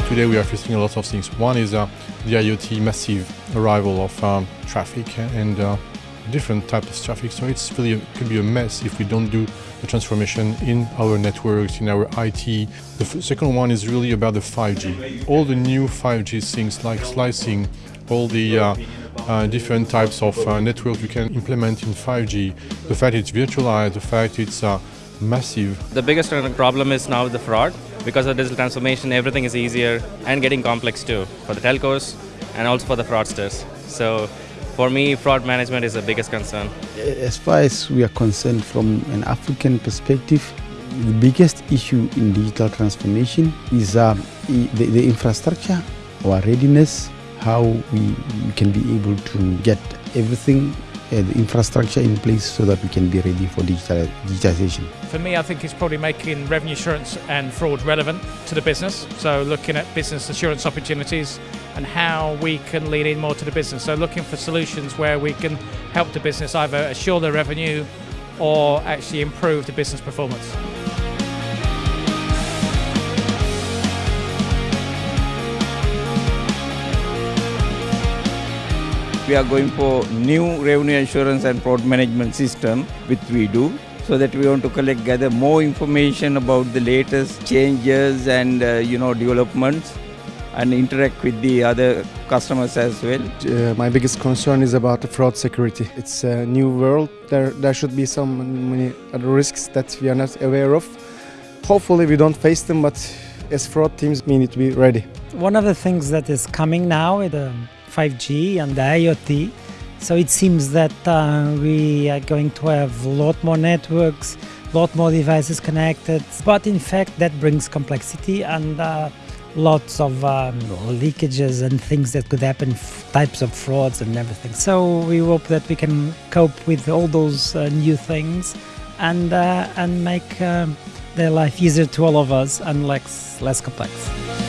today we are facing a lot of things. One is uh, the IoT massive arrival of um, traffic and uh, different types of traffic. So it's really it could be a mess if we don't do the transformation in our networks, in our IT. The second one is really about the 5G. All the new 5G things like slicing, all the uh, uh, different types of uh, networks we can implement in 5G. The fact it's virtualized, the fact it's uh, massive. The biggest problem is now the fraud. Because of digital transformation, everything is easier and getting complex too for the telcos and also for the fraudsters. So for me, fraud management is the biggest concern. As far as we are concerned from an African perspective, the biggest issue in digital transformation is uh, the, the infrastructure, our readiness, how we, we can be able to get everything the infrastructure in place so that we can be ready for digital, digitization. For me, I think it's probably making revenue assurance and fraud relevant to the business. So looking at business assurance opportunities and how we can lean in more to the business. So looking for solutions where we can help the business either assure their revenue or actually improve the business performance. We are going for new revenue assurance and fraud management system which we do so that we want to collect gather more information about the latest changes and uh, you know developments and interact with the other customers as well. Uh, my biggest concern is about the fraud security. It's a new world. There, there should be some many other risks that we are not aware of. Hopefully we don't face them, but as fraud teams, we need to be ready. One of the things that is coming now with the 5G and the IoT. So it seems that uh, we are going to have a lot more networks, a lot more devices connected. But in fact, that brings complexity and uh, lots of um, leakages and things that could happen, types of frauds and everything. So we hope that we can cope with all those uh, new things and uh, and make um, their life easier to all of us and less less complex.